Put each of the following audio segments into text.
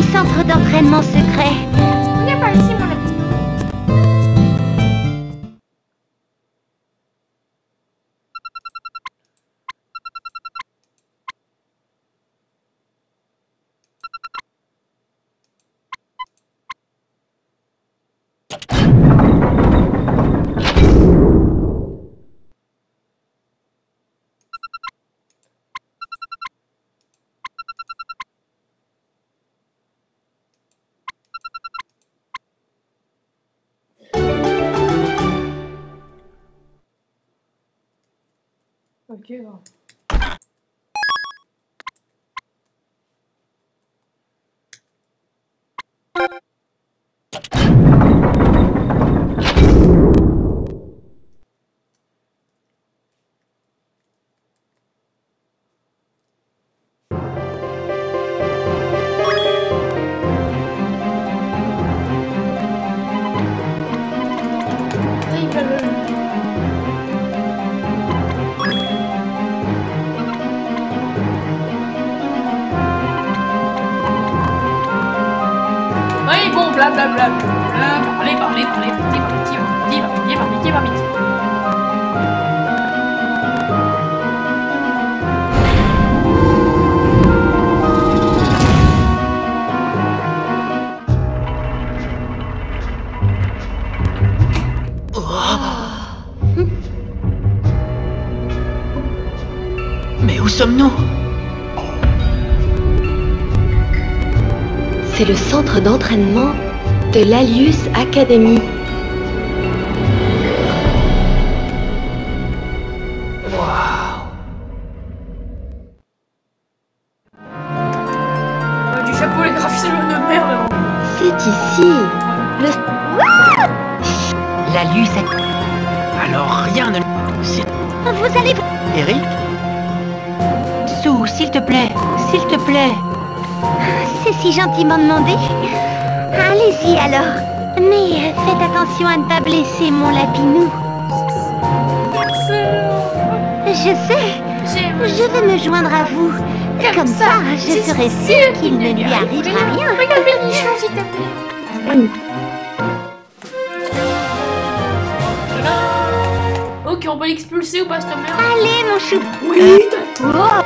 petit centre d'entraînement secret. 这个 blablabla. Parlez, parlez, parlez, vite, vite, vite, vite, vite, vite, vite, vite. Mais où sommes-nous? C'est le centre d'entraînement de l'Alius Academy. Euh, du chapeau, les graphismes de merde. C'est ici. Le... La luce est... Alors rien ne... Vous allez... Eric Sue, s'il te plaît, s'il te plaît. C'est si gentiment demandé. Alors. Mais euh, faites attention à ne pas blesser mon lapinou. Je sais. Je vais me joindre à vous. Comme ça, je serai sûre qu'il ne lui arrivera rien. Regarde mes nichons, s'il te plaît. Ok, on peut l'expulser ou pas, cette merde Allez, mon chou. Oui Oh,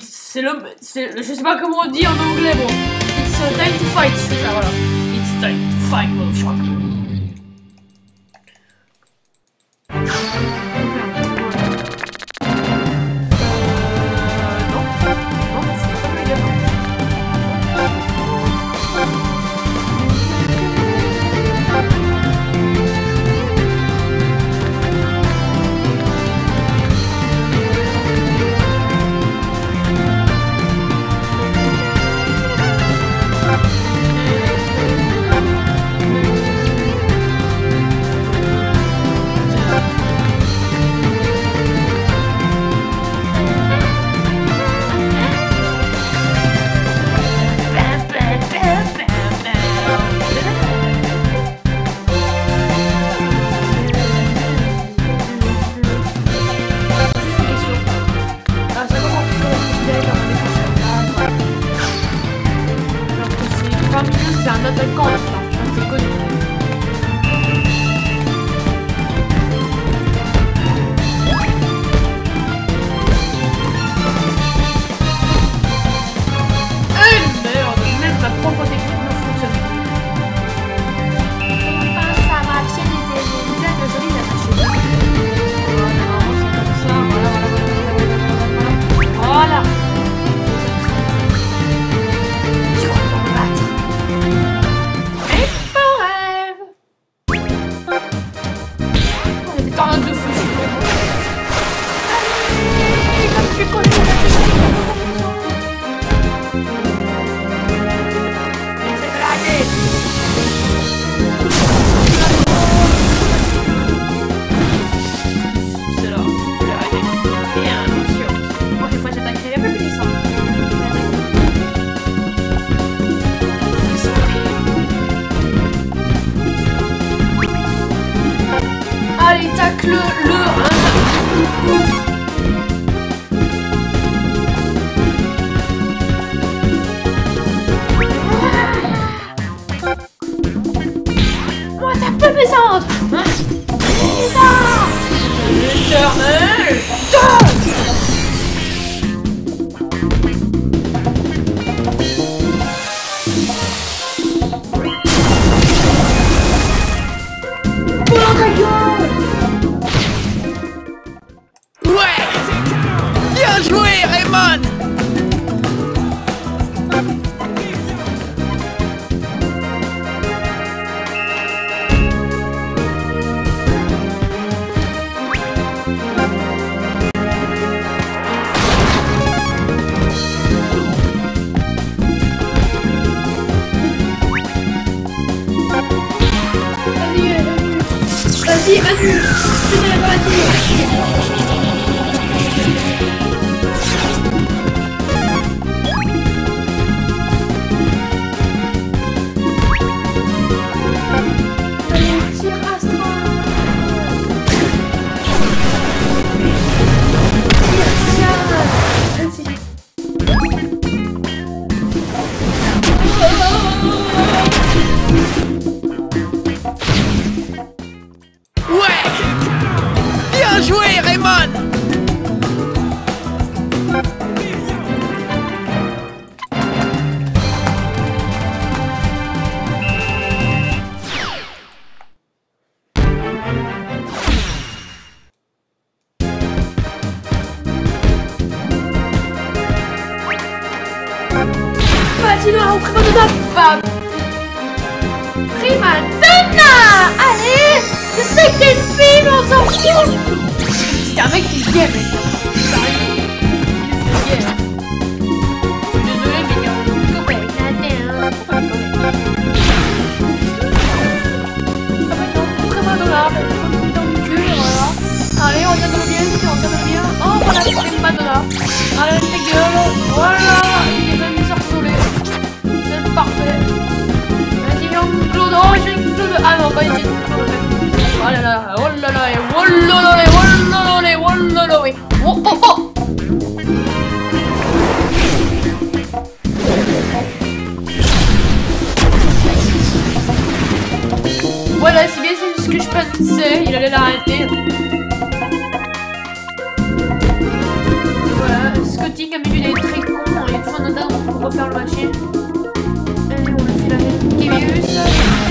C'est le. Je sais pas comment on dit en anglais, bon. It's time to fight, c'est ça, voilà. It's time to fight, motherfucker.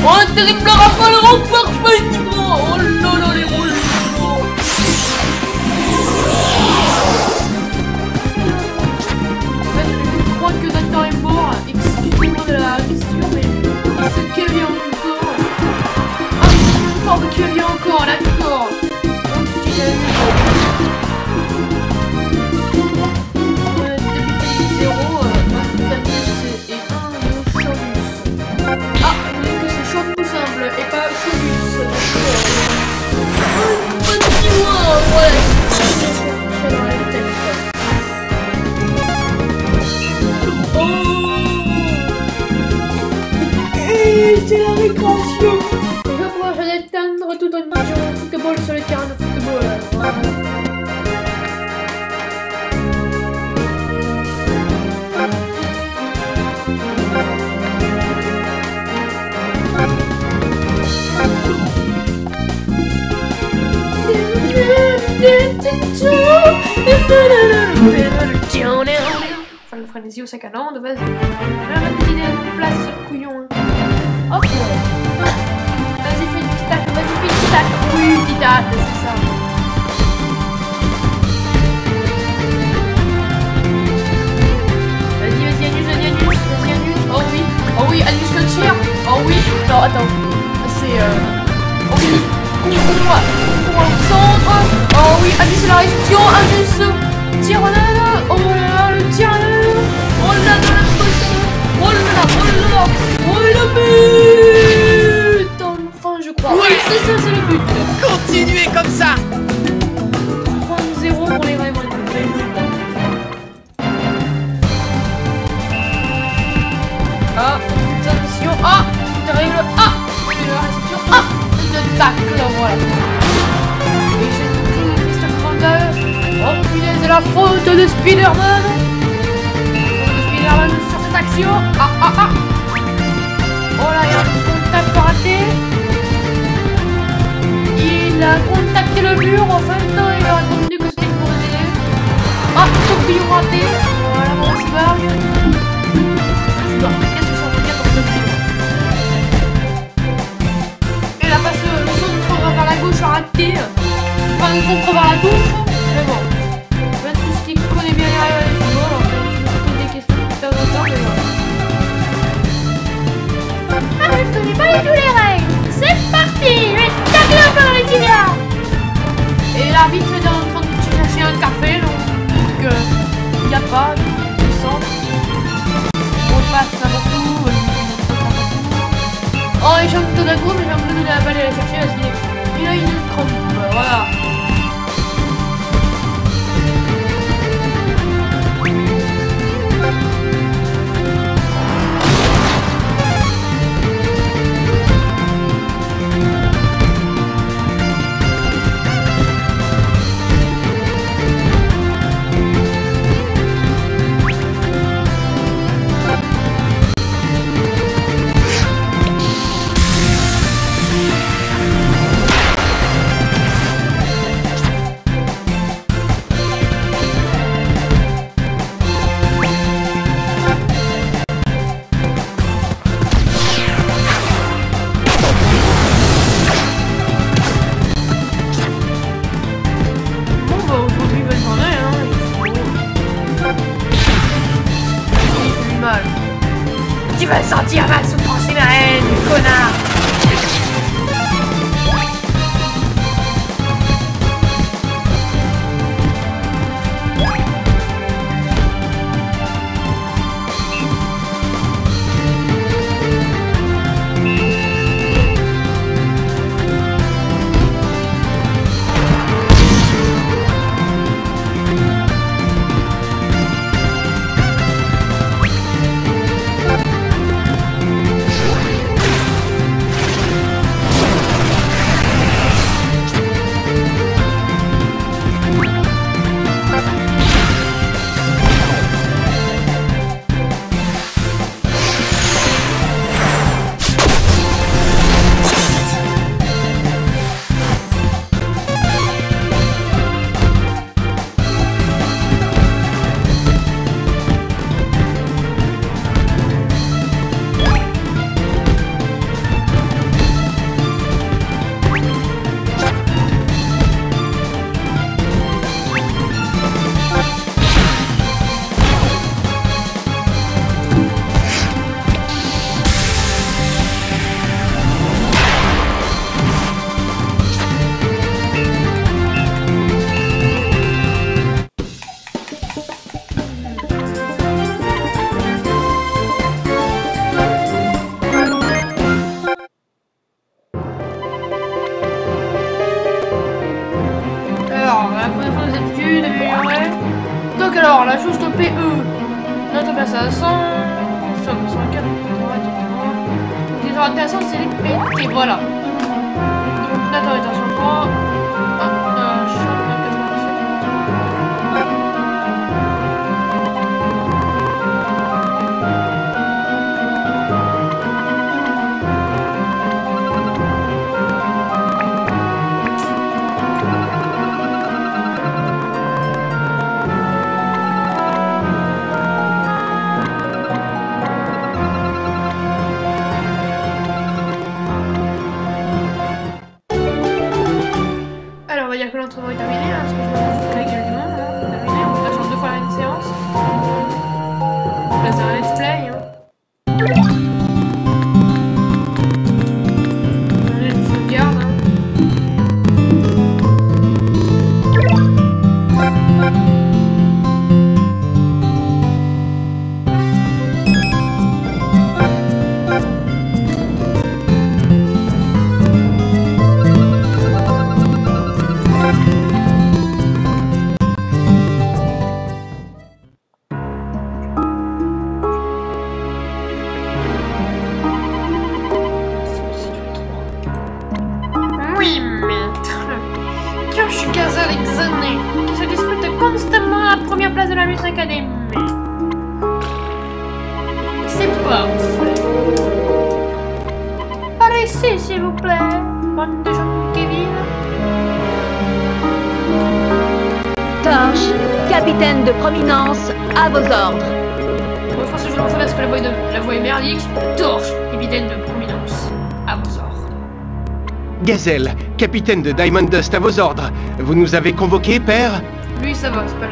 Oh, un terrible rafale remporte magnifiquement. Oh là là, les rouges En fait, je crois que Docteur est mort. Excusez-moi de la question, mais... Ah, c'est Kelly encore. Ah, c'est de Kelly encore, là, d'accord. way. Enfin, le frénésie au sac à couillon. Ok. Vas-y, fais une petite tacle, vas-y, fais une petite. Oui, une petite c'est ça. Vas-y, vas-y, annule, vas-y, annule, vas-y. Oh oui, oh oui, annule le. Oh oui. Non, attends. C'est euh... Oh oui, Abyss la réduction, Abyss Tyrannel. Oh Capitaine de Diamond Dust à vos ordres. Vous nous avez convoqués, père? Lui, ça va, c'est pas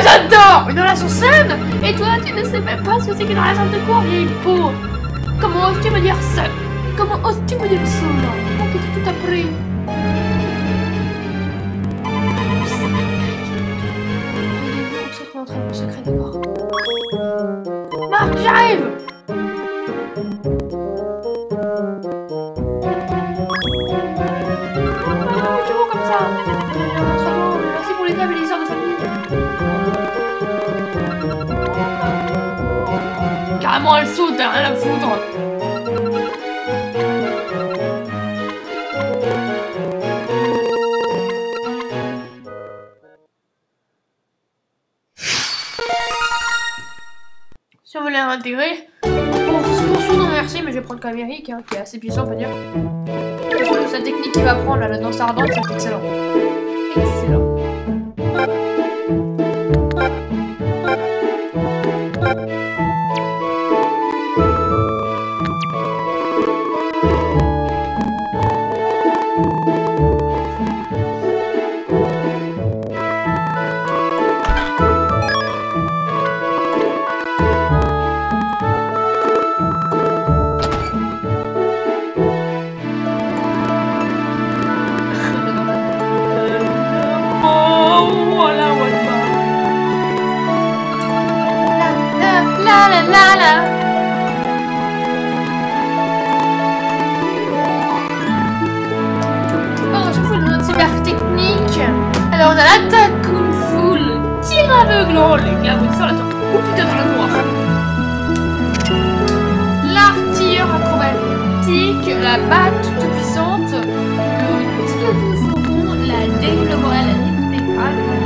J'adore. Une relation saine Et toi, tu ne sais même pas ce que c'est qu'une relation de cours, vieille peau Comment oses-tu me dire ça? Comment oses-tu me dire ça, là Comment que tu tout appris Marc, j'arrive. Rien à foutre. Si on veut les réintégrer, pour son nom, merci, mais je vais prendre Camérique, hein, qui est assez puissant, on peut dire. Sa technique qu'il va prendre, là, la danse ardente, c'est excellent. Excellent. L'attaque Kung Fu, le tir aveuglant, l'éclabousseur, la tortue. Oh putain, dans la noire. L'artilleur acrobatique, la batte toute puissante, le tir de faucon, la morale, la ligne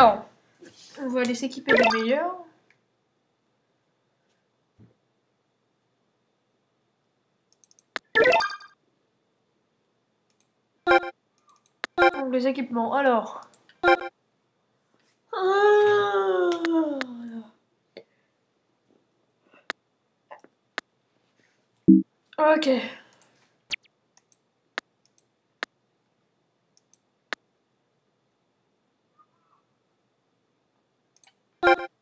alors, on va aller s'équiper des meilleurs. Donc les équipements, alors. Ah, Ok. you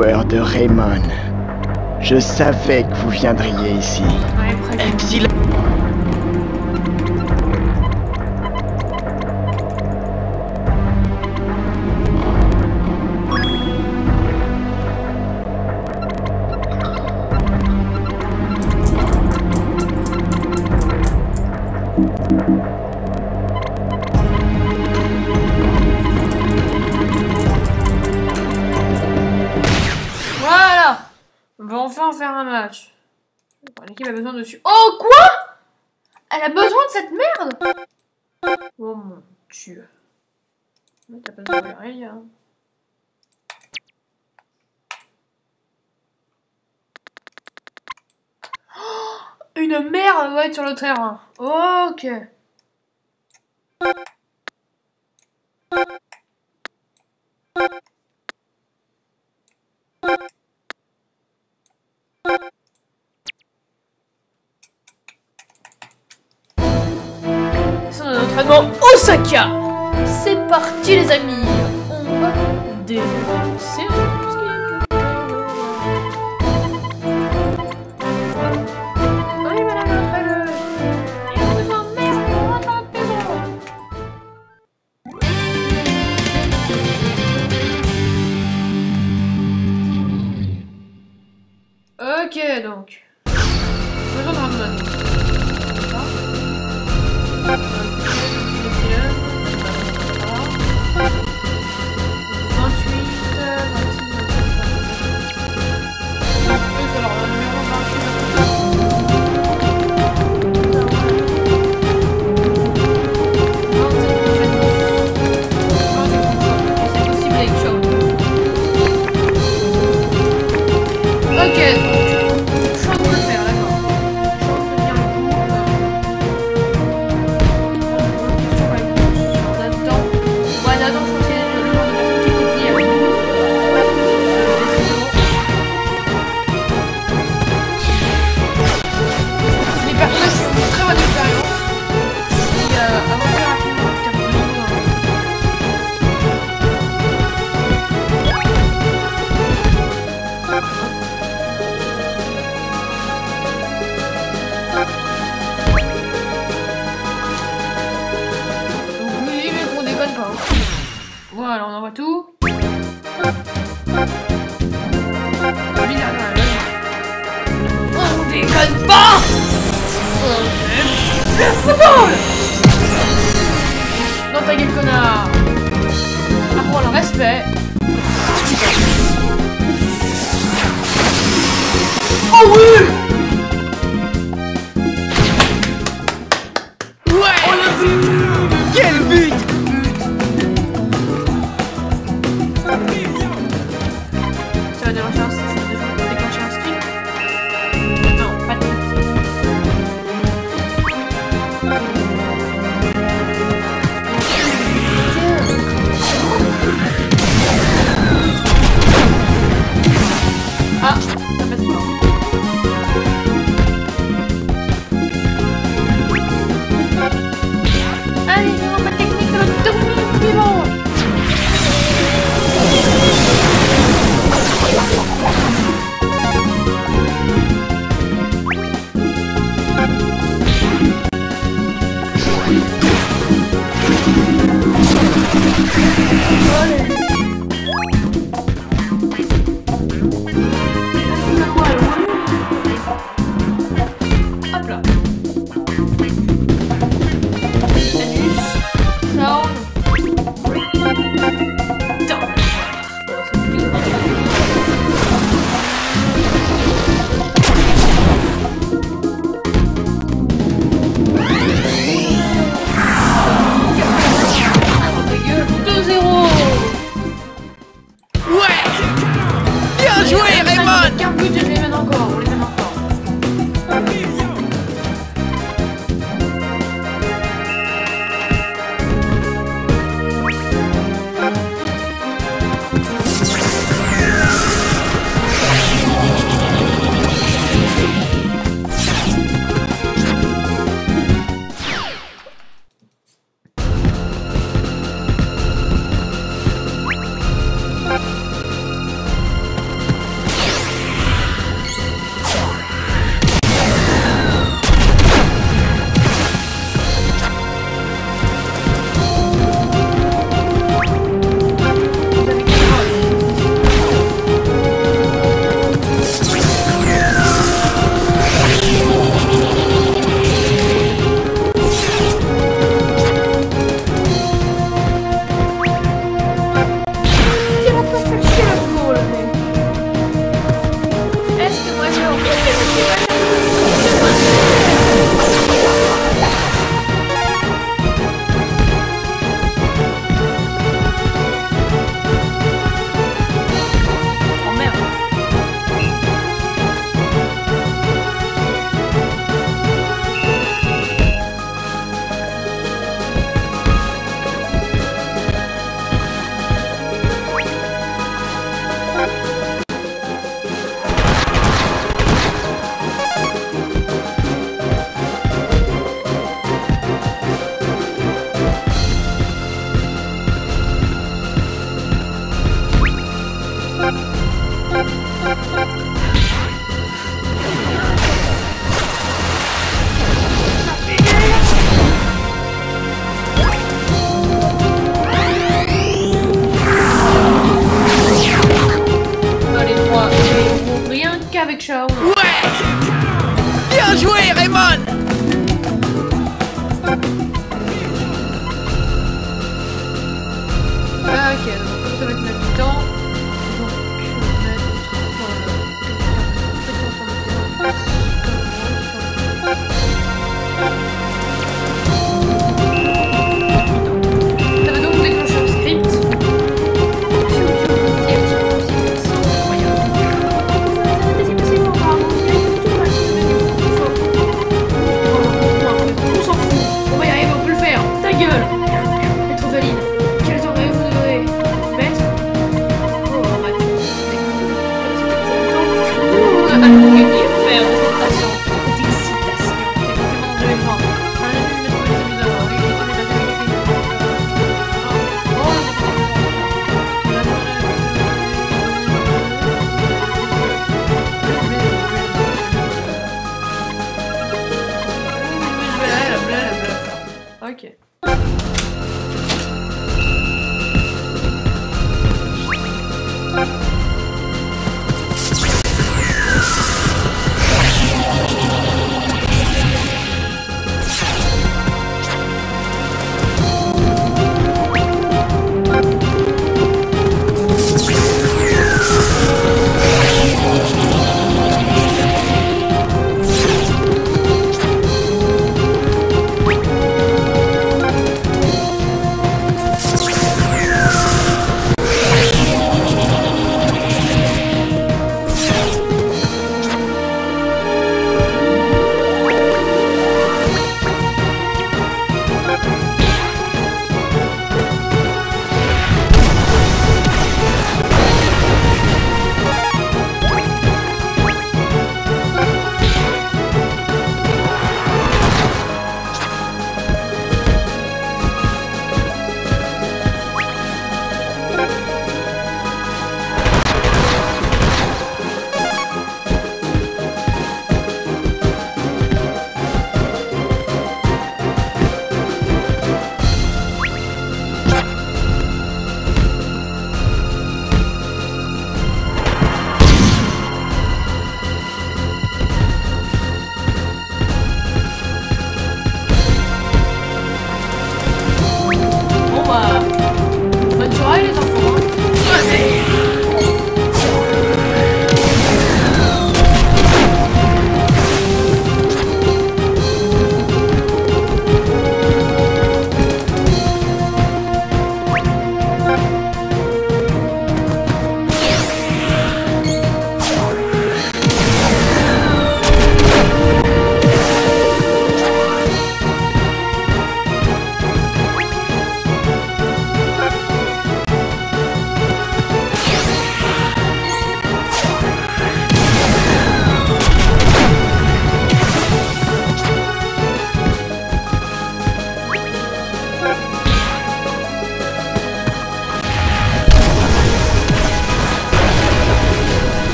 de Raymond. Je savais que vous viendriez ici. terrain. Hein. Ok. Entraînement Osaka C'est parti les amis On va défoncer Invincible Dans ta gueule, connard. Ah Apprends le respect. Oh oui!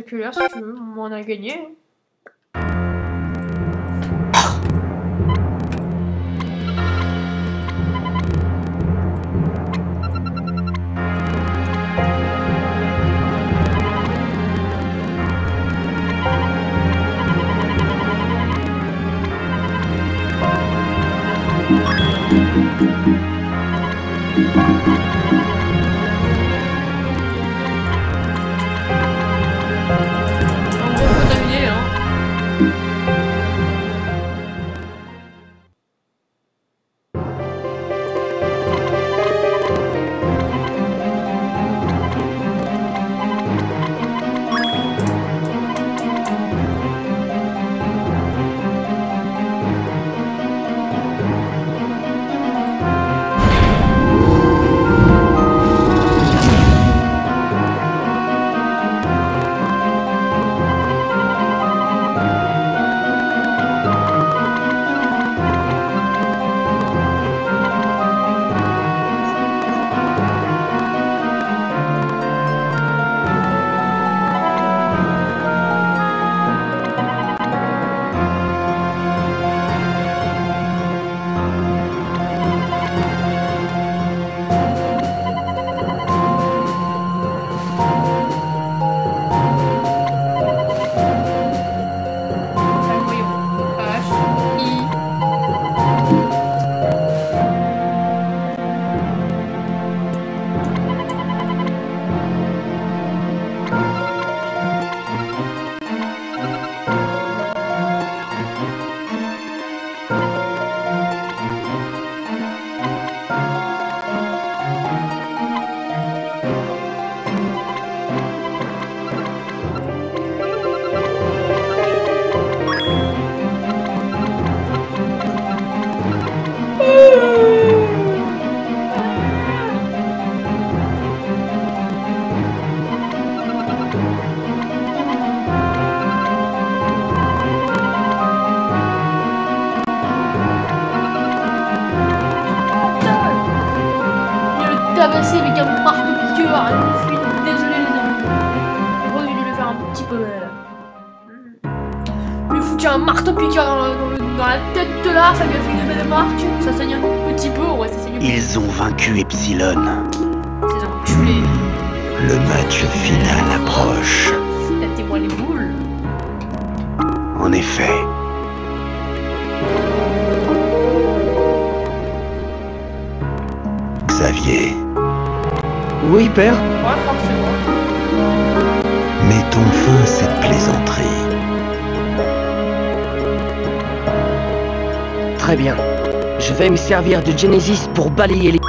En séculaire, si tu veux, on a gagné. Le match final approche. Mettez-moi les boules. En effet. Xavier, Oui, père mettons fin à cette plaisanterie. Très bien. Je vais me servir de Genesis pour balayer les...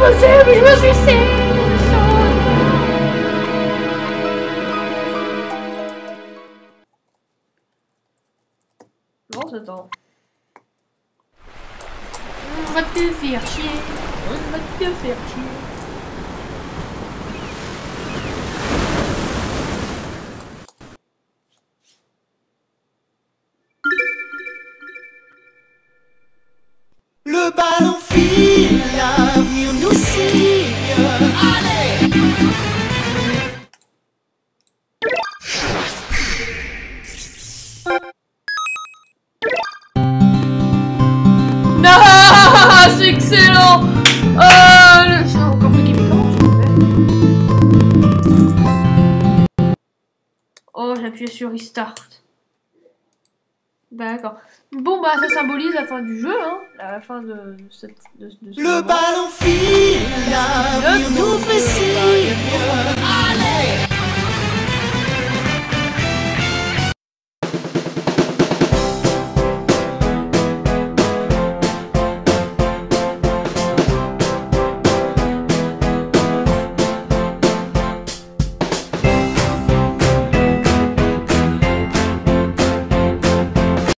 impossible, je me suicide Bon. On va te faire chier. On va te faire chier. Sur Restart. D'accord. Bon, bah, ça symbolise la fin du jeu, hein. La fin de, de cette... De, de ce Le ballon file, nous fait.